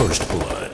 First Blood.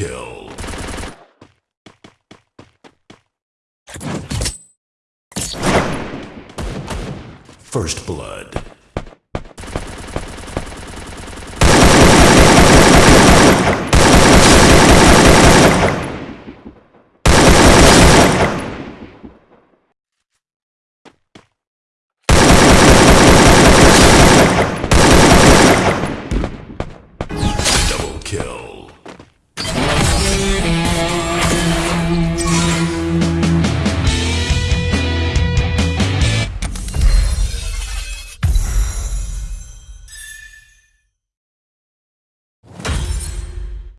kill. First Blood. kill.